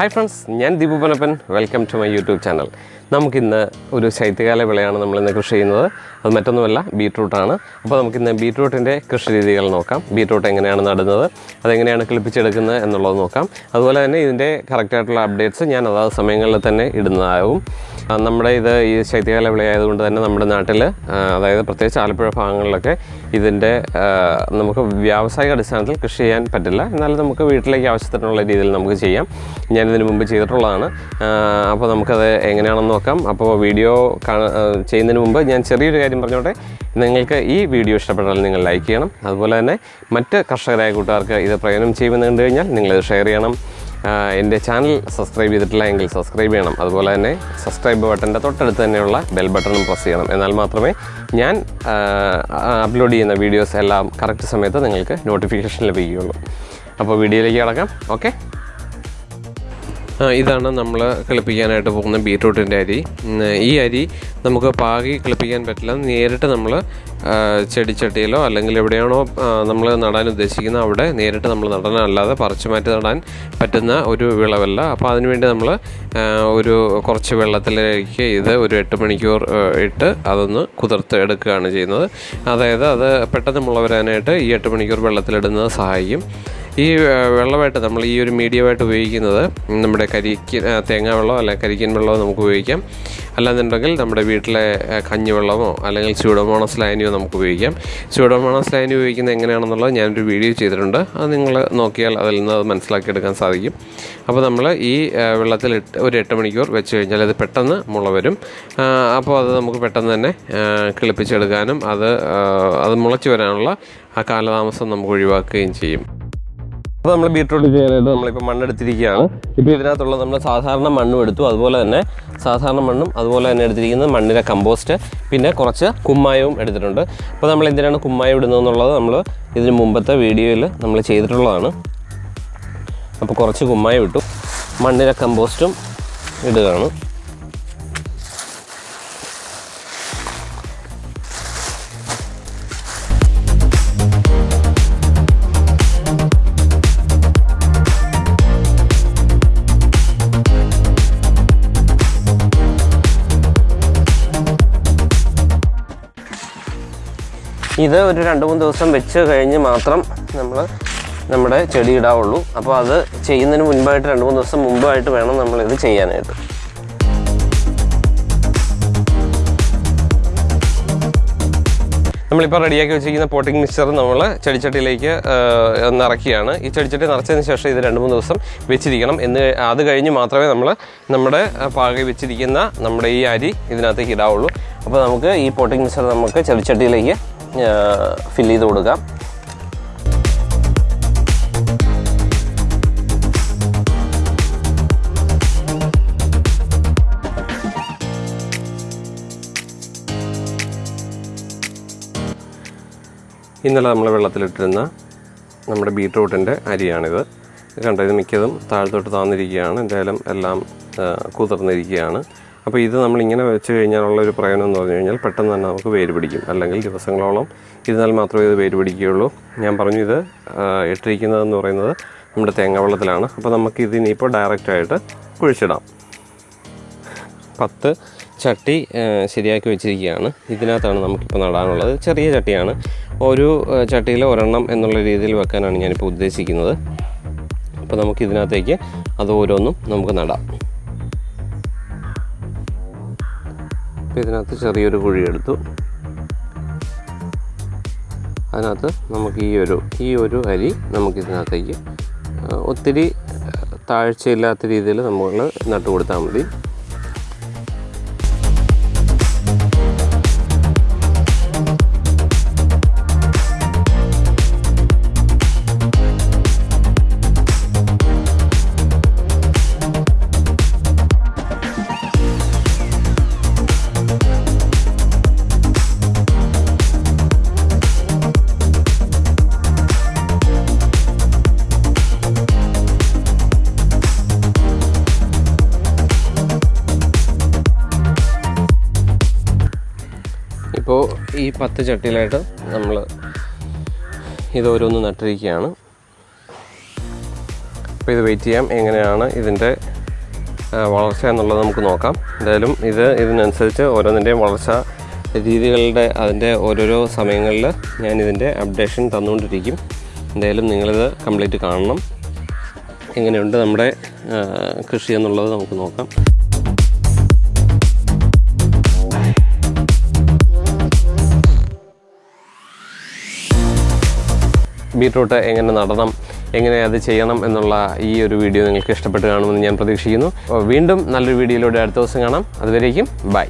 Hi friends ഞാൻ Deepu Panappan welcome to my YouTube channel നമുക്കിന്ന് ഒരു ശൈത്യകാല വിളയാണ് നമ്മളിന്ന് കൃഷി ചെയ്യുന്നത്. അത് മറ്റൊന്നുമല്ല ബീട്രൂട്ടാണ് അപ്പോൾ നമുക്കിന്ന് ബീട്രൂട്ടിന്റെ കൃഷി രീതികൾ നോക്കാം. ബീട്രൂട്ട് എങ്ങനെയാണ് നടുന്നത് അതെങ്ങനെയാണ് കിളിപ്പിച്ചെടുക്കുന്നത് എന്നുള്ളത് നോക്കാം. അതുപോലെ തന്നെ ഇതിന്റെ കറക്റ്റായിട്ടുള്ള അപ്ഡേറ്റ്സ് ഞാൻ അതാത് സമയങ്ങളിൽ തന്നെ ഇടുന്നതാവും. ആ, നമ്മുടെ ഇത് ഈ ശൈത്യകാല വിളയായതുകൊണ്ട് തന്നെ നമ്മുടെ നാട്ടിൽ അതായത് പ്രത്യേകിച്ച് ആലപ്പുഴ ഭാഗങ്ങളിലൊക്കെ ഇതിന്റെ നമുക്ക് വ്യാവസായിക അടിസ്ഥാനത്തിൽ കൃഷി ചെയ്യാൻ പറ്റില്ല. എന്നാലും നമുക്ക് വീട്ടിലേക്ക് ആവശ്യത്തിനുള്ള രീതിയിൽ നമുക്ക് ചെയ്യാം. ഞാനിതിന് മുമ്പ് ചെയ്തിട്ടുള്ളതാണ്. അപ്പോൾ നമുക്കത് എങ്ങനെയാണെന്ന് നോക്കാം. അപ്പോൾ വീഡിയോ ചെയ്യുന്നതിന് മുമ്പ് ഞാൻ ചെറിയൊരു കാര്യം പറഞ്ഞോട്ടെ. നിങ്ങൾക്ക് ഈ വീഡിയോ ഇഷ്ടപ്പെട്ടാൽ നിങ്ങൾ ലൈക്ക് ചെയ്യണം. അതുപോലെ തന്നെ മറ്റ് കർഷകരായ കൂട്ടുകാർക്ക് ഇത് പ്രയോജനം ചെയ്യുമെന്ന് കണ്ടു കഴിഞ്ഞാൽ നിങ്ങളിത് ഷെയർ ചെയ്യണം. എന്റെ ചാനൽ സബ്സ്ക്രൈബ് ചെയ്തിട്ടില്ല എങ്കിൽ സബ്സ്ക്രൈബ് ചെയ്യണം. അതുപോലെ തന്നെ സബ്സ്ക്രൈബ് ബട്ടന്റെ തൊട്ടടുത്ത് തന്നെയുള്ള ബെൽ ബട്ടണും പ്രസ് ചെയ്യണം. എന്നാൽ മാത്രമേ ഞാൻ അപ്ലോഡ് ചെയ്യുന്ന വീഡിയോസ് എല്ലാം കറക്റ്റ് സമയത്ത് നിങ്ങൾക്ക് നോട്ടിഫിക്കേഷൻ ലഭിക്കുകയുള്ളൂ. അപ്പോൾ വീഡിയോയിലേക്ക് കിടക്കാം. ഓക്കെ? ഇതാണ് നമ്മൾ കിളിപ്പിക്കാനായിട്ട് പോകുന്ന ബീട്രൂട്ടിന്റെ അരി. ഈ അരി നമുക്ക് പാകി കിളിപ്പിക്കാൻ പറ്റില്ല. നേരിട്ട് നമ്മൾ ചെടിച്ചട്ടിയിലോ അല്ലെങ്കിൽ എവിടെയാണോ നമ്മൾ നടാൻ ഉദ്ദേശിക്കുന്നത് അവിടെ നേരിട്ട് നമ്മൾ നടനല്ലാതെ പറിച്ചു മാറ്റി നടാൻ പറ്റുന്ന ഒരു വിളവല്ല. അപ്പോൾ അതിനുവേണ്ടി നമ്മൾ ഒരു കുറച്ച് വെള്ളത്തിലേക്ക് ഇത് ഒരു എട്ട് മണിക്കൂർ ഇട്ട് അതൊന്ന് കുതിർത്ത് എടുക്കുകയാണ് ചെയ്യുന്നത്. അതായത് അത് പെട്ടെന്ന് മുള വരാനായിട്ട് ഈ എട്ട് മണിക്കൂർ വെള്ളത്തിലിടുന്നത് സഹായിക്കും. ഈ വെള്ളമായിട്ട് നമ്മൾ ഈ ഒരു മീഡിയമായിട്ട് ഉപയോഗിക്കുന്നത് നമ്മുടെ കരിക്ക് തേങ്ങാ വെള്ളമോ അല്ലെങ്കിൽ കരിക്കൻ വെള്ളമോ നമുക്ക് ഉപയോഗിക്കാം. അല്ലാന്നുണ്ടെങ്കിൽ നമ്മുടെ വീട്ടിലെ കഞ്ഞി കഞ്ഞിവെള്ളമോ അല്ലെങ്കിൽ സ്യൂഡോമോണസ് ലൈനിയോ നമുക്ക് ഉപയോഗിക്കാം. സ്യൂഡോമോണസ് ലൈനി ഉപയോഗിക്കുന്നത് എങ്ങനെയാണെന്നുള്ളത് ഞാനൊരു വീഡിയോ ചെയ്തിട്ടുണ്ട്. അത് നിങ്ങൾ നോക്കിയാൽ അതിൽ നിന്ന് അത് മനസ്സിലാക്കിയെടുക്കാൻ സാധിക്കും. അപ്പോൾ നമ്മൾ ഈ വെള്ളത്തിൽ ഒരു എട്ട് മണിക്കൂർ വെച്ച് കഴിഞ്ഞാൽ അത് പെട്ടെന്ന് മുള വരും. അപ്പോൾ അത് നമുക്ക് പെട്ടെന്ന് തന്നെ കിളിപ്പിച്ചെടുക്കാനും അത് അത് മുളച്ച് വരാനുള്ള ആ കാലതാമസം നമുക്ക് ഒഴിവാക്കുകയും ചെയ്യും. അപ്പോൾ നമ്മൾ ബീട്രൂട്ട് ചെയ്യാനായിട്ട് നമ്മളിപ്പോൾ മണ്ണെടുത്തിരിക്കുകയാണ്. ഇപ്പോൾ ഇതിനകത്തുള്ള നമ്മൾ സാധാരണ മണ്ണും എടുത്തു അതുപോലെ തന്നെ സാധാരണ മണ്ണും അതുപോലെ തന്നെ എടുത്തിരിക്കുന്നത് മണ്ണിലെ കമ്പോസ്റ്റ് പിന്നെ കുറച്ച് കുമ്മായവും എടുത്തിട്ടുണ്ട്. അപ്പോൾ നമ്മൾ എന്തിനാണ് കുമ്മായം ഇടുന്നതെന്നുള്ളത് നമ്മൾ ഇതിന് മുമ്പത്തെ വീഡിയോയിൽ നമ്മൾ ചെയ്തിട്ടുള്ളതാണ്. അപ്പോൾ കുറച്ച് കുമ്മായം ഇട്ടു മണ്ണിലെ കമ്പോസ്റ്റും ഇടുകയാണ്. ഇത് ഒരു രണ്ട് മൂന്ന് ദിവസം വെച്ച് കഴിഞ്ഞ് മാത്രം നമ്മൾ നമ്മുടെ ചെടി ഇടാവുള്ളൂ. അപ്പോൾ അത് ചെയ്യുന്നതിന് മുൻപായിട്ട് രണ്ട് മൂന്ന് ദിവസം മുമ്പായിട്ട് വേണം നമ്മളിത് ചെയ്യാനായിട്ട്. നമ്മളിപ്പോൾ റെഡിയാക്കി വെച്ചിരിക്കുന്ന പോട്ടിംഗ് മിക്സ്ചർ നമ്മൾ ചെടിച്ചട്ടിയിലേക്ക് നിറയ്ക്കുകയാണ്. ഈ ചെടിച്ചട്ടി നിറച്ചതിന് ശേഷം ഇത് രണ്ട് മൂന്ന് ദിവസം വെച്ചിരിക്കണം. എന്ന് അത് കഴിഞ്ഞ് മാത്രമേ നമ്മൾ നമ്മുടെ പാക പാകി വെച്ചിരിക്കുന്ന നമ്മുടെ ഈ അരി ഇതിനകത്തേക്ക് ഇടാവുള്ളൂ. അപ്പോൾ നമുക്ക് ഈ പോട്ടിംഗ് മിക്സ്ചർ നമുക്ക് ചെടിച്ചട്ടിയിലേക്ക് ഫില്ല് ചെയ്ത് കൊടുക്കാം. ഇന്നലെ നമ്മൾ വെള്ളത്തിലിട്ടിരുന്ന നമ്മുടെ ബീട്രൂട്ടിന്റെ അരിയാണിത്. കണ്ടോ ഇത് മിക്കതും താഴത്തോട്ട് താന്നിരിക്കുകയാണ്. എന്തായാലും എല്ലാം കുതിർന്നിരിക്കുകയാണ്. അപ്പോൾ ഇത് നമ്മളിങ്ങനെ വെച്ച് കഴിഞ്ഞാലുള്ള ഒരു പ്രയോജനം എന്ന് പറഞ്ഞു കഴിഞ്ഞാൽ പെട്ടെന്ന് തന്നെ നമുക്ക് വേര് പിടിക്കും. അല്ലെങ്കിൽ ദിവസങ്ങളോളം ഇരുന്നാൽ മാത്രമേ ഇത് വേര് പിടിക്കുകയുള്ളൂ. ഞാൻ പറഞ്ഞു ഇത് ഇട്ടിരിക്കുന്നതെന്ന് പറയുന്നത് നമ്മുടെ തേങ്ങ വെള്ളത്തിലാണ് അപ്പോൾ നമുക്ക് ഇതിനിപ്പോൾ ഡയറക്റ്റായിട്ട് കുഴിച്ചിടാം. പത്ത് ചട്ടി ശരിയാക്കി വെച്ചിരിക്കുകയാണ്. ഇതിനകത്താണ് നമുക്കിപ്പോൾ നടാനുള്ളത്. ചെറിയ ചട്ടിയാണ്. ഒരു ചട്ടിയിൽ ഒരെണ്ണം എന്നുള്ള രീതിയിൽ വെക്കാനാണ് ഞാനിപ്പോൾ ഉദ്ദേശിക്കുന്നത്. അപ്പോൾ നമുക്ക് ഇതിനകത്തേക്ക് അത് ഓരോന്നും നമുക്ക് നടാം. അപ്പോൾ ഇതിനകത്ത് ചെറിയൊരു കുഴി എടുത്തു. അതിനകത്ത് നമുക്ക് ഈ ഒരു ഈ ഒരു അരി നമുക്കിതിനകത്തേക്ക് ഒത്തിരി താഴ്ചയില്ലാത്ത രീതിയിൽ നമ്മൾ നട്ടു കൊടുത്താൽ മതി. ഇപ്പോൾ ഈ പത്ത് ചട്ടിയിലായിട്ട് നമ്മൾ ഇത് ഓരോന്ന് നട്ടിരിക്കുകയാണ്. അപ്പോൾ ഇത് വെയിറ്റ് ചെയ്യാം എങ്ങനെയാണ് ഇതിന്റെ വളർച്ച എന്നുള്ളത് നമുക്ക് നോക്കാം. എന്തായാലും ഇത് ഇതിനനുസരിച്ച് ഓരോന്നിന്റെയും വളർച്ച രീതികളുടെ അതിന്റെ ഓരോരോ സമയങ്ങളിൽ ഞാൻ ഇതിന്റെ അപ്ഡേഷൻ തന്നുകൊണ്ടിരിക്കും. എന്തായാലും നിങ്ങളിത് കംപ്ലീറ്റ് കാണണം. എങ്ങനെയുണ്ട് നമ്മുടെ കൃഷി എന്നുള്ളത് നമുക്ക് നോക്കാം. ബീട്രൂട്ട് എങ്ങനെ നടണം എങ്ങനെ അത് ചെയ്യണം എന്നുള്ള ഈ ഒരു വീഡിയോ നിങ്ങൾക്ക് ഇഷ്ടപ്പെട്ട് കാണുമെന്ന് ഞാൻ പ്രതീക്ഷിക്കുന്നു. വീണ്ടും നല്ലൊരു വീഡിയോയിലൂടെ അടുത്ത ദിവസം കാണാം. അതുവരേക്കും ബൈ.